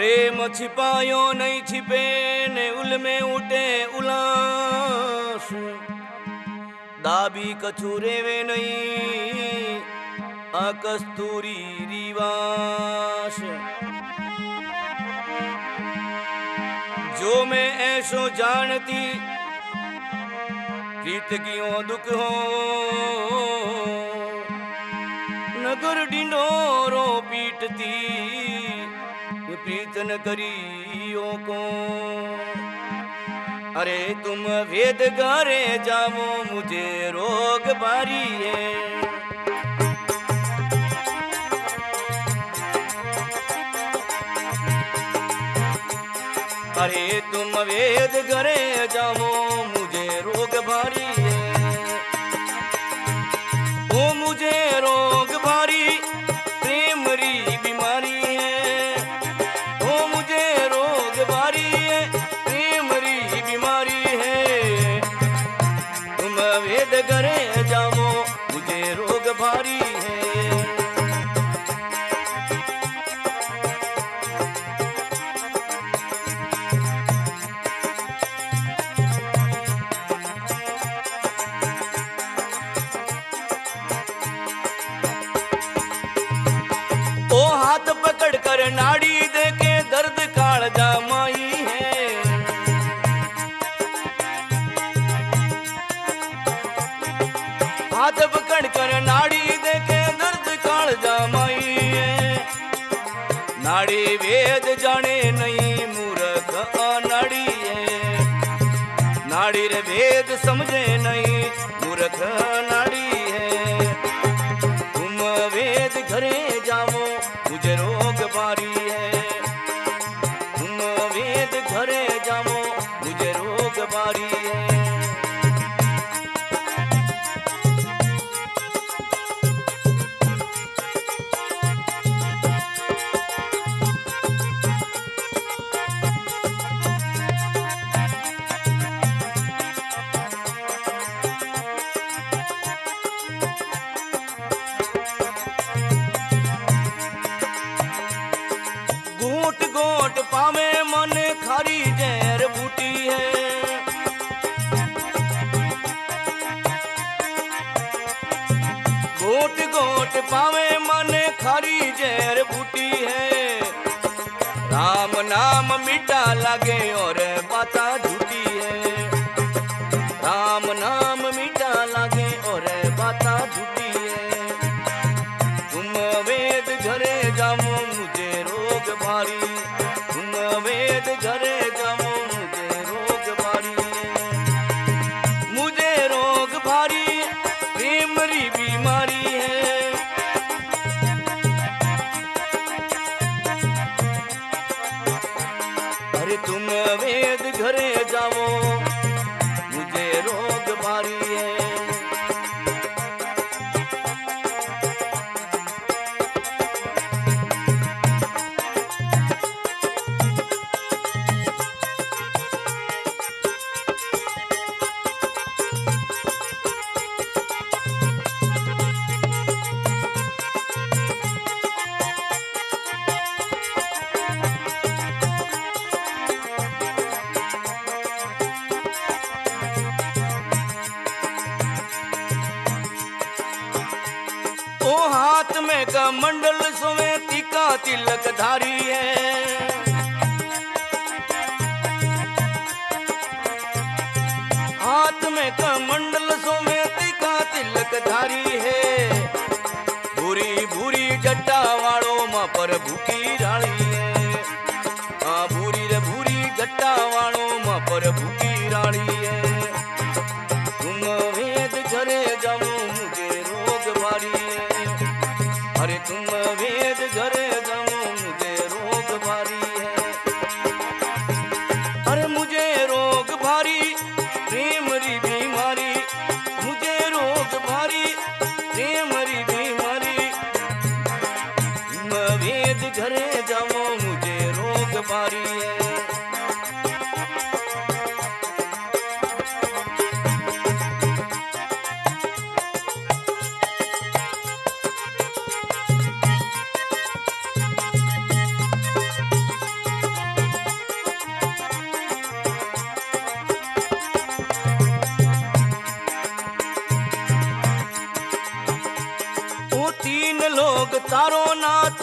પ્રેમ છિપાયો નહીં છિપે ને ઉલમે ઉઠે ઉલાસ દાબી કછું રેવે નહીં આ કસ્તુરી રીવાસ जो मैं ऐसो जानती प्रीत कियो दुख हो नगर डिंडोरो पीटती प्रीत करियो को। अरे तुम वेद गारे जाओ, मुझे रोग बारी है अरे तुम वेद करे जाओ ਹੱਥ ਨਾੜੀ ਦੇ ਕੇ ਦਰਦ ਕਾਲ ਜਾਮਾਈਏ ਨਾੜੀ ਵੇਦ ਜਾਣੇ ਨਹੀਂ ਮੂਰਖ ਅਨਾੜੀਏ ਨਾੜੀ ਰੇ ਵੇਦ ਸਮਝੇ ਨਹੀਂ ਮੂਰਖ ਨਾੜੀ घूट गोट पावे मन, खरी जेर बूटी है। राम नाम मीठा लागे और बाता झूठी अरे तुम वेद घरे हाथ का मंडल सुमे तिका तिलक धारी है।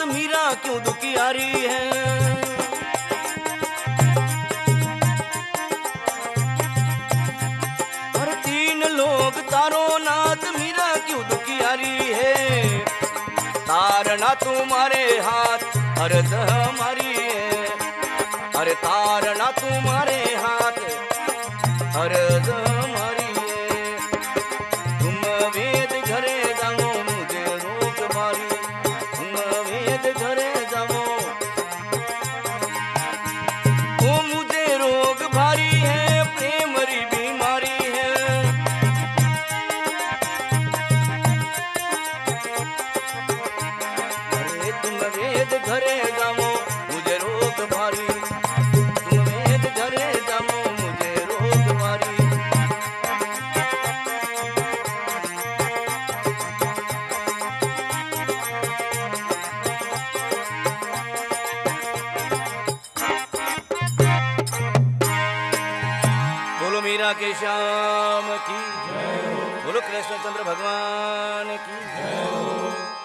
मीरा क्यों दुखियारी है? हर तीन लोग तारो नाथ मीरा क्यों दुखियारी है? तारना तुम्हारे हाथ अर्ध हमारी है। अरे तारना तुम्हारे हाथ अर्ध मीरा के श्याम की बोलो कृष्णचंद्र भगवान की।